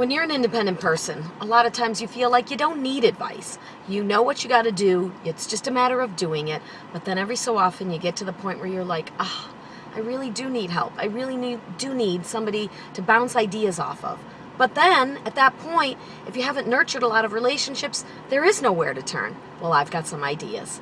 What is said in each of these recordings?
When you're an independent person, a lot of times you feel like you don't need advice. You know what you got to do, it's just a matter of doing it. But then every so often you get to the point where you're like, ah, oh, I really do need help. I really need, do need somebody to bounce ideas off of. But then, at that point, if you haven't nurtured a lot of relationships, there is nowhere to turn. Well, I've got some ideas.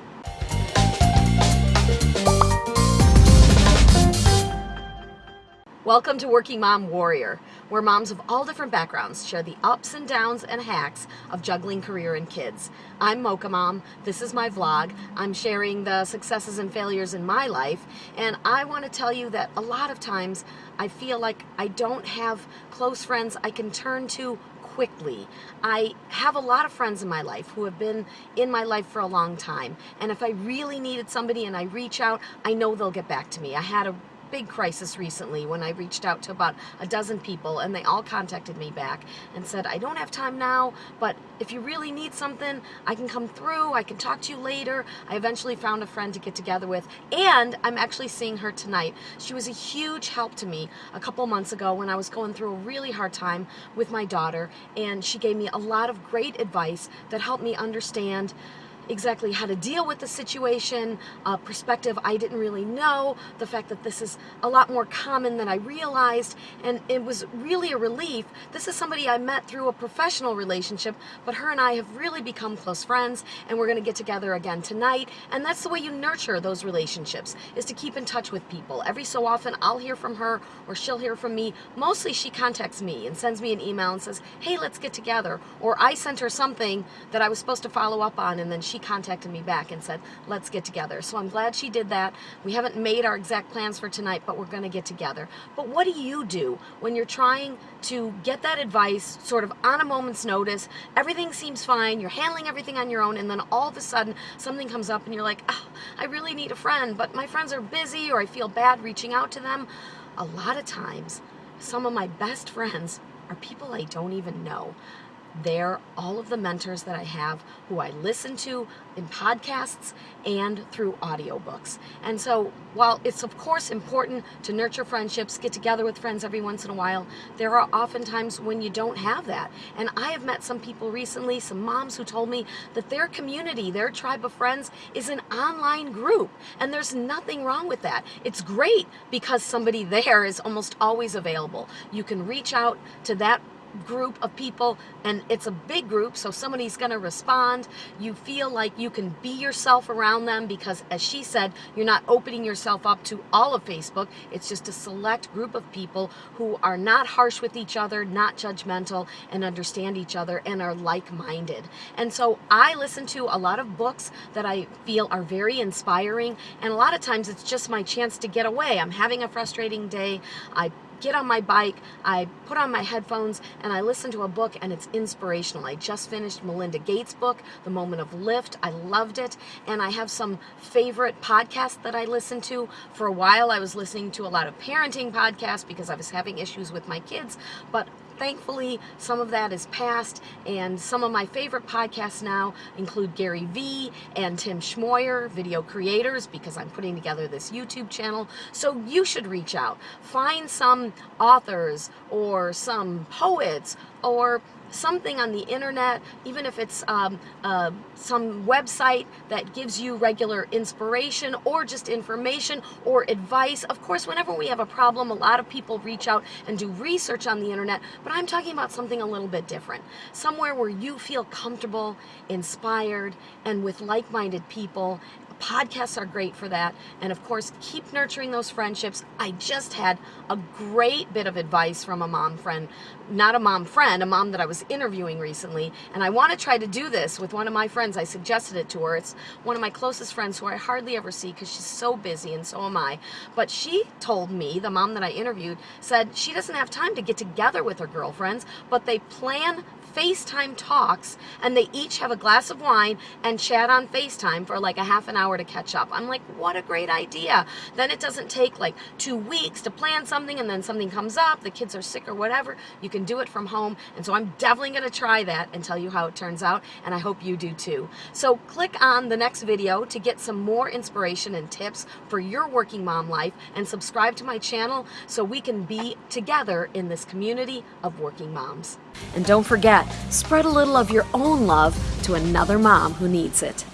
Welcome to Working Mom Warrior, where moms of all different backgrounds share the ups and downs and hacks of juggling career and kids. I'm Mocha Mom. This is my vlog. I'm sharing the successes and failures in my life, and I want to tell you that a lot of times I feel like I don't have close friends I can turn to quickly. I have a lot of friends in my life who have been in my life for a long time. And if I really needed somebody and I reach out, I know they'll get back to me. I had a big crisis recently when I reached out to about a dozen people and they all contacted me back and said, I don't have time now, but if you really need something, I can come through, I can talk to you later. I eventually found a friend to get together with and I'm actually seeing her tonight. She was a huge help to me a couple months ago when I was going through a really hard time with my daughter and she gave me a lot of great advice that helped me understand exactly how to deal with the situation, uh, perspective I didn't really know, the fact that this is a lot more common than I realized, and it was really a relief. This is somebody I met through a professional relationship, but her and I have really become close friends, and we're going to get together again tonight, and that's the way you nurture those relationships, is to keep in touch with people. Every so often, I'll hear from her, or she'll hear from me. Mostly, she contacts me and sends me an email and says, hey, let's get together, or I sent her something that I was supposed to follow up on, and then she contacted me back and said, let's get together. So I'm glad she did that. We haven't made our exact plans for tonight, but we're going to get together. But what do you do when you're trying to get that advice sort of on a moment's notice? Everything seems fine. You're handling everything on your own. And then all of a sudden something comes up and you're like, oh, I really need a friend, but my friends are busy or I feel bad reaching out to them. A lot of times, some of my best friends are people I don't even know they're all of the mentors that I have who I listen to in podcasts and through audiobooks. And so while it's of course important to nurture friendships, get together with friends every once in a while, there are often times when you don't have that. And I have met some people recently, some moms who told me that their community, their tribe of friends is an online group. And there's nothing wrong with that. It's great because somebody there is almost always available. You can reach out to that group of people and it's a big group so somebody's going to respond. You feel like you can be yourself around them because as she said you're not opening yourself up to all of Facebook. It's just a select group of people who are not harsh with each other not judgmental and understand each other and are like-minded. And so I listen to a lot of books that I feel are very inspiring and a lot of times it's just my chance to get away. I'm having a frustrating day. I get on my bike, I put on my headphones, and I listen to a book, and it's inspirational. I just finished Melinda Gates' book, The Moment of Lift. I loved it, and I have some favorite podcasts that I listen to. For a while, I was listening to a lot of parenting podcasts because I was having issues with my kids, but Thankfully, some of that is past, and some of my favorite podcasts now include Gary Vee and Tim Schmoyer, video creators, because I'm putting together this YouTube channel. So you should reach out. Find some authors or some poets or something on the internet, even if it's um, uh, some website that gives you regular inspiration or just information or advice. Of course, whenever we have a problem, a lot of people reach out and do research on the internet, but I'm talking about something a little bit different. Somewhere where you feel comfortable, inspired, and with like-minded people podcasts are great for that. And of course, keep nurturing those friendships. I just had a great bit of advice from a mom friend, not a mom friend, a mom that I was interviewing recently. And I want to try to do this with one of my friends. I suggested it to her. It's one of my closest friends who I hardly ever see because she's so busy and so am I. But she told me, the mom that I interviewed, said she doesn't have time to get together with her girlfriends, but they plan FaceTime talks and they each have a glass of wine and chat on FaceTime for like a half an hour hour to catch up. I'm like, what a great idea. Then it doesn't take like two weeks to plan something and then something comes up, the kids are sick or whatever. You can do it from home. And so I'm definitely to try that and tell you how it turns out. And I hope you do too. So click on the next video to get some more inspiration and tips for your working mom life and subscribe to my channel so we can be together in this community of working moms. And don't forget, spread a little of your own love to another mom who needs it.